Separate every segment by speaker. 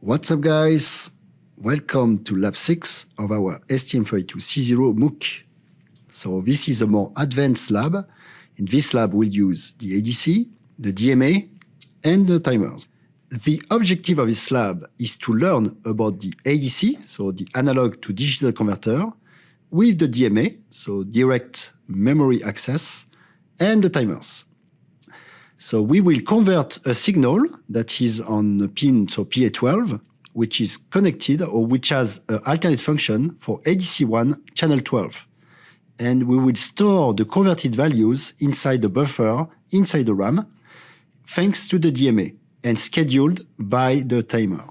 Speaker 1: What's up guys? Welcome to lab 6 of our STM32C0 MOOC. So this is a more advanced lab. In this lab we'll use the ADC, the DMA and the timers. The objective of this lab is to learn about the ADC, so the analog to digital converter, with the DMA, so direct memory access, and the timers. So we will convert a signal that is on pin, so PA12, which is connected or which has an alternate function for ADC1 channel 12. And we will store the converted values inside the buffer, inside the RAM, thanks to the DMA and scheduled by the timer.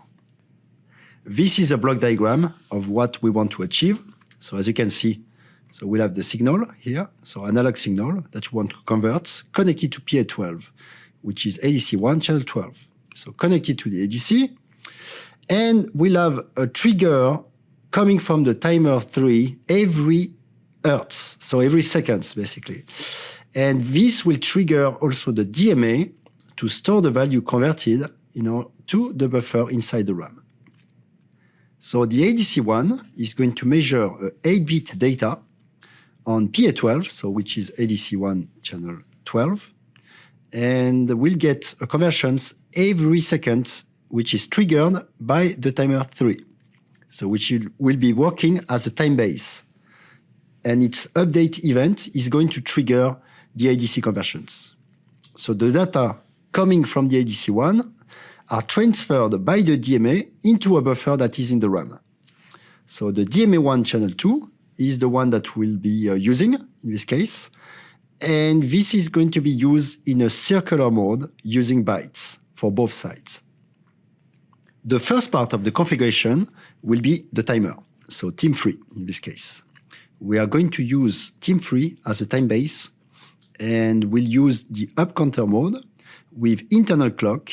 Speaker 1: This is a block diagram of what we want to achieve. So as you can see, so we'll have the signal here, so analog signal that you want to convert, connected to PA12, which is ADC1 channel 12. So connected to the ADC, and we'll have a trigger coming from the timer 3 every hertz, so every seconds basically. And this will trigger also the DMA to store the value converted you know, to the buffer inside the RAM. So the ADC1 is going to measure uh, 8-bit data on PA12, so which is ADC1 channel 12, and we'll get a conversions every second, which is triggered by the timer 3, so which will be working as a time base. And its update event is going to trigger the ADC conversions. So the data coming from the ADC1 are transferred by the DMA into a buffer that is in the RAM. So the DMA1 channel 2 is the one that we'll be uh, using in this case. And this is going to be used in a circular mode using bytes for both sides. The first part of the configuration will be the timer, so TIM3 in this case. We are going to use TIM3 as a time base and we'll use the up counter mode with internal clock,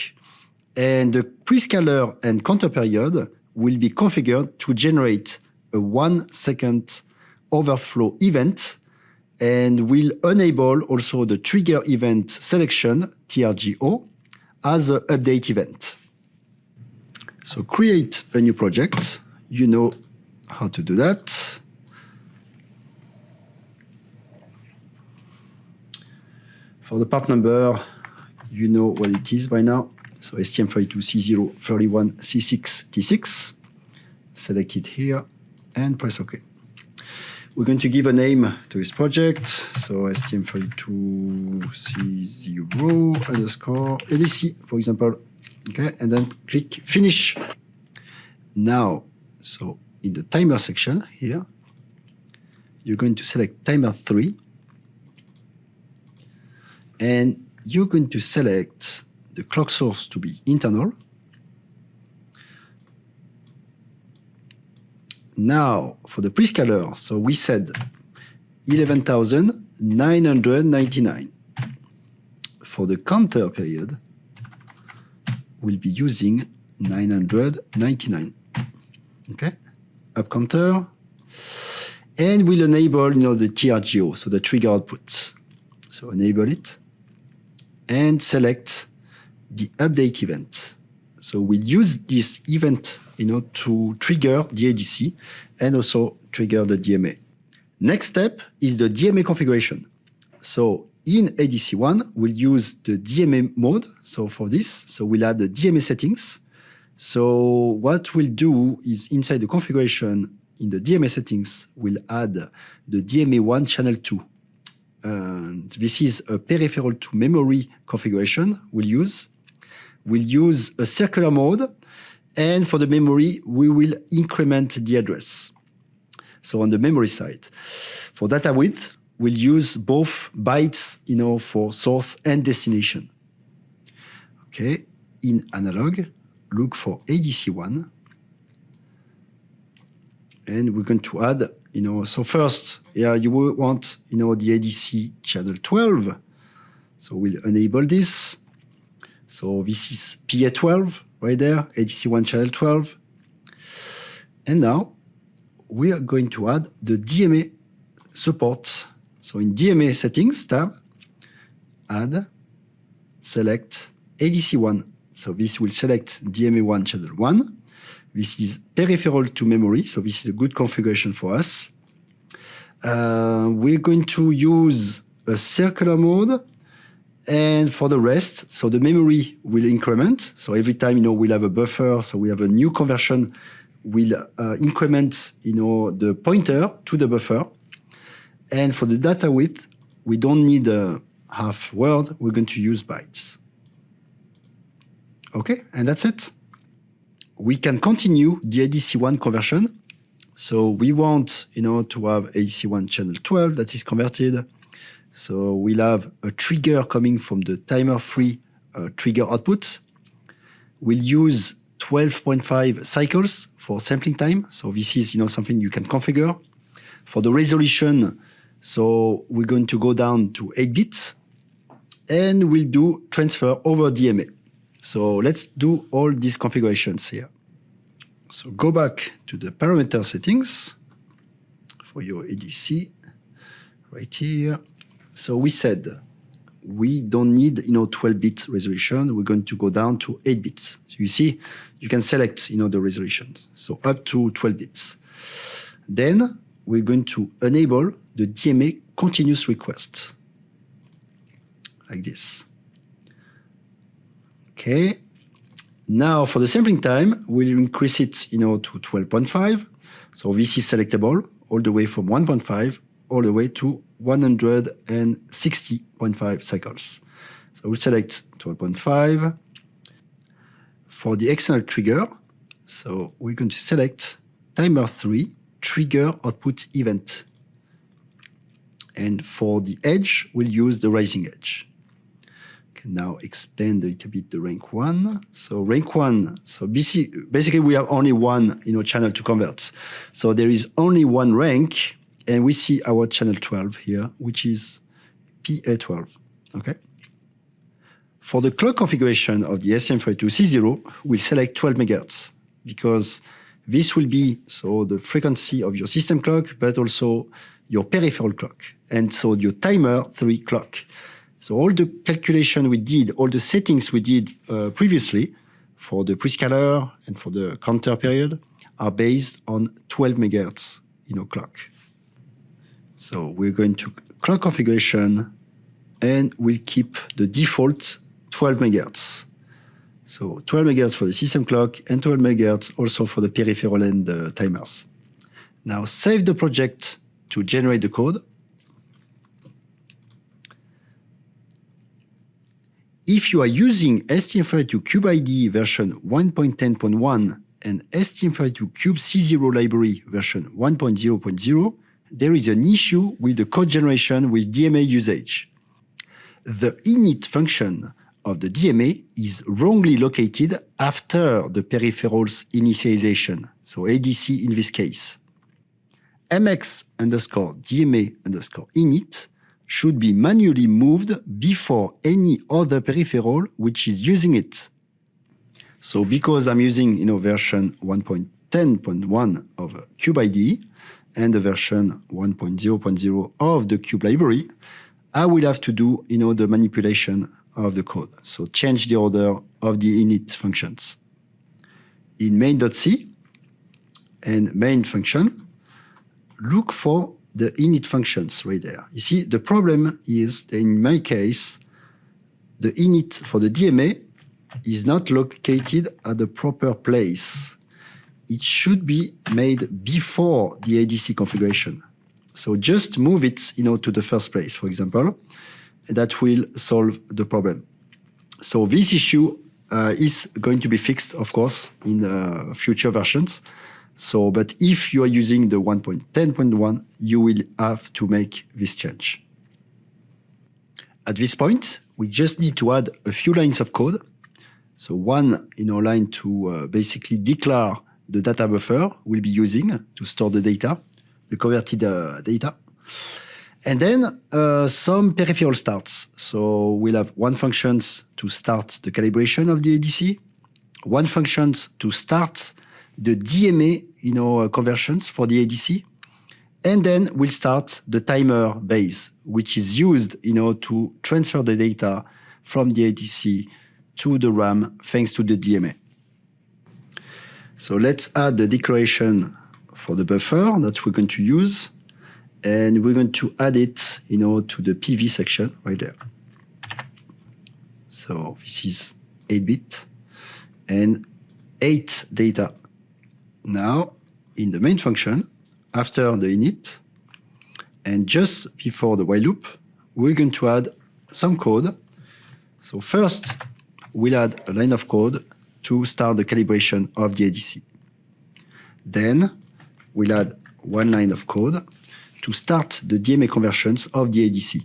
Speaker 1: and the prescaler and counter period will be configured to generate a one second overflow event and will enable also the trigger event selection, TRGO, as an update event. So create a new project. You know how to do that. For the part number, you know what it is by now. So STM32C031C6T6. Select it here and press OK. We're going to give a name to this project. So STM32C0 underscore ADC, for example. Okay, and then click Finish. Now, so in the timer section here, you're going to select timer 3 and you're going to select the clock source to be internal. Now, for the prescaler, so we said 11,999. For the counter period, we'll be using 999. Okay, up counter. And we'll enable you know, the TRGO, so the trigger output. So enable it and select the update event. So we'll use this event you know, to trigger the ADC and also trigger the DMA. Next step is the DMA configuration. So in ADC1, we'll use the DMA mode. So for this, so we'll add the DMA settings. So what we'll do is inside the configuration in the DMA settings, we'll add the DMA1 channel 2. And this is a peripheral to memory configuration we'll use. We'll use a circular mode, and for the memory, we will increment the address. So on the memory side. For data width, we'll use both bytes you know, for source and destination. Okay, in analog, look for ADC1. And we're going to add you know, so first, yeah, you will want, you know, the ADC channel 12. So we'll enable this. So this is PA12 right there, ADC1 channel 12. And now we are going to add the DMA support. So in DMA settings tab, add select ADC1. So this will select DMA1 channel 1. This is peripheral to memory, so this is a good configuration for us. Uh, we're going to use a circular mode and for the rest, so the memory will increment. So every time, you know, we'll have a buffer, so we have a new conversion, will uh, increment, you know, the pointer to the buffer. And for the data width, we don't need a half word, we're going to use bytes. Okay, and that's it. We can continue the ADC1 conversion. So we want, you know, to have ADC1 channel 12 that is converted. So we'll have a trigger coming from the timer free uh, trigger output. We'll use 12.5 cycles for sampling time. So this is, you know, something you can configure. For the resolution, so we're going to go down to 8 bits and we'll do transfer over DMA. So let's do all these configurations here. So go back to the parameter settings for your ADC right here. So we said we don't need you know 12-bit resolution. We're going to go down to 8 bits. So you see, you can select you know the resolutions. So up to 12 bits. Then we're going to enable the DMA continuous request like this. Okay. Now for the sampling time, we'll increase it, you know, to 12.5. So this is selectable all the way from 1.5 all the way to 160.5 cycles. So we'll select 12.5. For the external trigger, so we're going to select timer 3 trigger output event. And for the edge, we'll use the rising edge can now expand a little bit the rank one. So rank one, so basically we have only one you know, channel to convert. So there is only one rank, and we see our channel 12 here, which is PA12, okay? For the clock configuration of the STM32C0, we'll select 12 MHz because this will be so the frequency of your system clock, but also your peripheral clock, and so your timer 3 clock. So all the calculation we did, all the settings we did uh, previously for the prescaler and for the counter period are based on 12 megahertz in know, clock. So we're going to clock configuration and we'll keep the default 12 megahertz. So 12 megahertz for the system clock and 12 megahertz also for the peripheral and timers. Now save the project to generate the code If you are using STM32 CubeIDE version 1.10.1 and STM32 Cube C0 library version 1.0.0, there is an issue with the code generation with DMA usage. The init function of the DMA is wrongly located after the peripheral's initialization, so ADC in this case. mx underscore DMA underscore init should be manually moved before any other peripheral which is using it. So because I'm using you know, version 1.10.1 of CubeIDE and the version 1.0.0 of the Cube library, I will have to do you know, the manipulation of the code. So change the order of the init functions. In main.c and main function, look for the init functions right there. You see, the problem is that in my case, the init for the DMA is not located at the proper place. It should be made before the ADC configuration. So just move it you know, to the first place, for example. That will solve the problem. So this issue uh, is going to be fixed, of course, in uh, future versions. So, but if you are using the 1.10.1, you will have to make this change. At this point, we just need to add a few lines of code. So one you know, line to uh, basically declare the data buffer we'll be using to store the data, the converted uh, data. And then uh, some peripheral starts. So we'll have one function to start the calibration of the ADC, one function to start the DMA you know, uh, conversions for the ADC. And then we'll start the timer base, which is used you know, to transfer the data from the ADC to the RAM thanks to the DMA. So let's add the declaration for the buffer that we're going to use. And we're going to add it you know, to the PV section right there. So this is 8-bit and 8 data. Now, in the main function, after the init, and just before the while loop, we're going to add some code. So first, we'll add a line of code to start the calibration of the ADC. Then we'll add one line of code to start the DMA conversions of the ADC.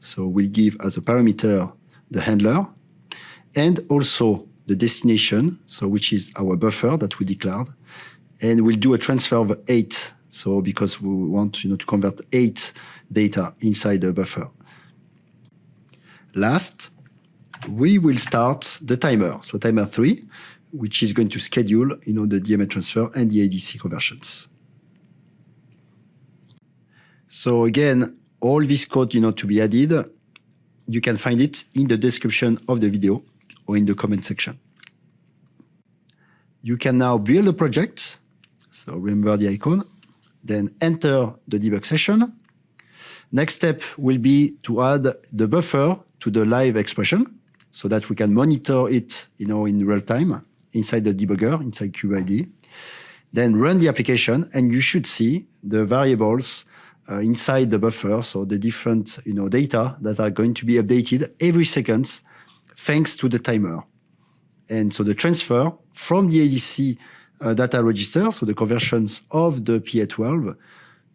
Speaker 1: So we'll give as a parameter the handler and also the destination, so which is our buffer that we declared. And we'll do a transfer of eight. So because we want you know, to convert eight data inside the buffer. Last, we will start the timer. So timer three, which is going to schedule you know, the DMA transfer and the ADC conversions. So again, all this code you know, to be added, you can find it in the description of the video or in the comment section. You can now build a project. So remember the icon, then enter the debug session. Next step will be to add the buffer to the live expression so that we can monitor it you know, in real time inside the debugger, inside CubeIDE. Then run the application, and you should see the variables uh, inside the buffer, so the different you know, data that are going to be updated every second thanks to the timer. And so the transfer from the ADC uh, data register, so the conversions of the PA12,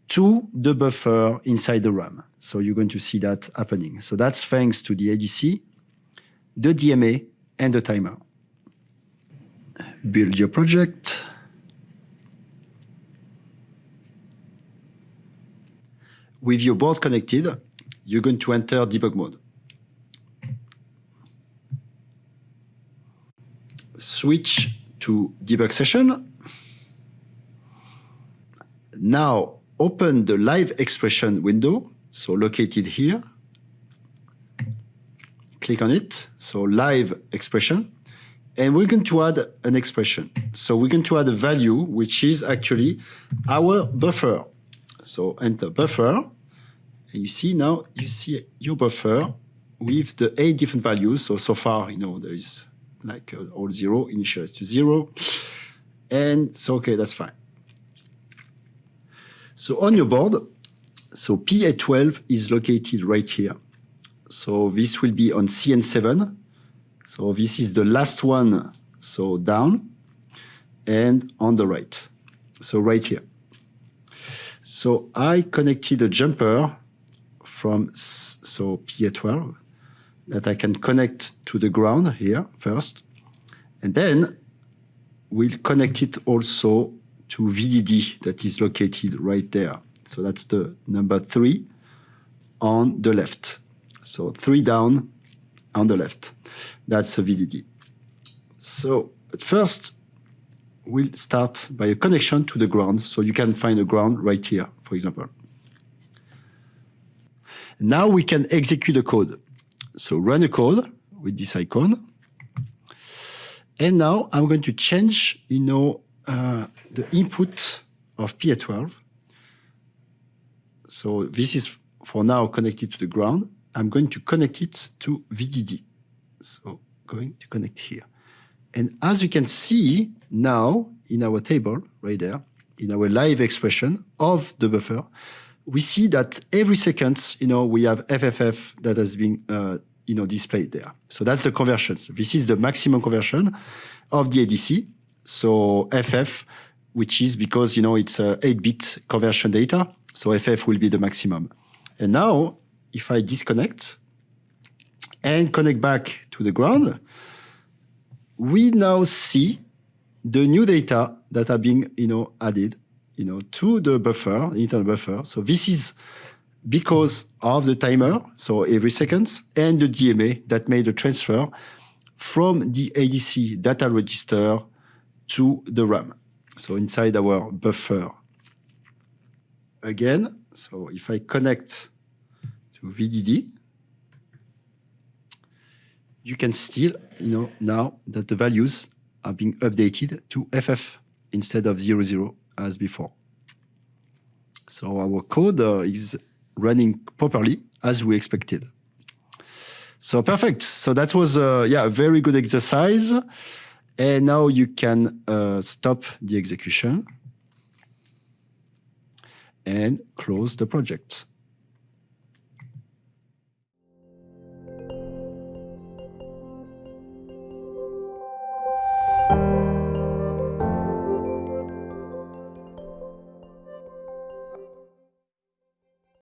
Speaker 1: to the buffer inside the RAM. So you're going to see that happening. So that's thanks to the ADC, the DMA, and the timer. Build your project. With your board connected, you're going to enter debug mode. Switch to debug session. Now open the live expression window, so located here. Click on it, so live expression. And we're going to add an expression. So we're going to add a value, which is actually our buffer. So enter buffer. And you see now, you see your buffer with the eight different values. So, so far, you know, there is like uh, all zero, initialize to zero. And so, okay, that's fine. So on your board, so PA12 is located right here. So this will be on CN7. So this is the last one, so down and on the right. So right here. So I connected a jumper from so PA12 that I can connect to the ground here first. And then we'll connect it also to VDD that is located right there. So that's the number three on the left. So three down on the left. That's a VDD. So at first, we'll start by a connection to the ground. So you can find a ground right here, for example. Now we can execute the code. So run a code with this icon. And now I'm going to change, you know, uh, the input of PA12. So this is for now connected to the ground. I'm going to connect it to VDD. So going to connect here. And as you can see now in our table right there, in our live expression of the buffer, we see that every second, you know, we have FFF that has been, uh, you know, displayed there. So that's the conversions. This is the maximum conversion of the ADC. So FF, which is because, you know, it's a 8-bit conversion data. So FF will be the maximum. And now, if I disconnect and connect back to the ground, we now see the new data that are being, you know, added, you know, to the buffer, internal buffer. So this is because of the timer, so every seconds, and the DMA that made the transfer from the ADC data register to the RAM. So inside our buffer. Again, so if I connect VDD, you can still, you know, now that the values are being updated to FF instead of 00 as before. So our code uh, is running properly as we expected. So perfect. So that was uh, yeah a very good exercise. And now you can uh, stop the execution and close the project.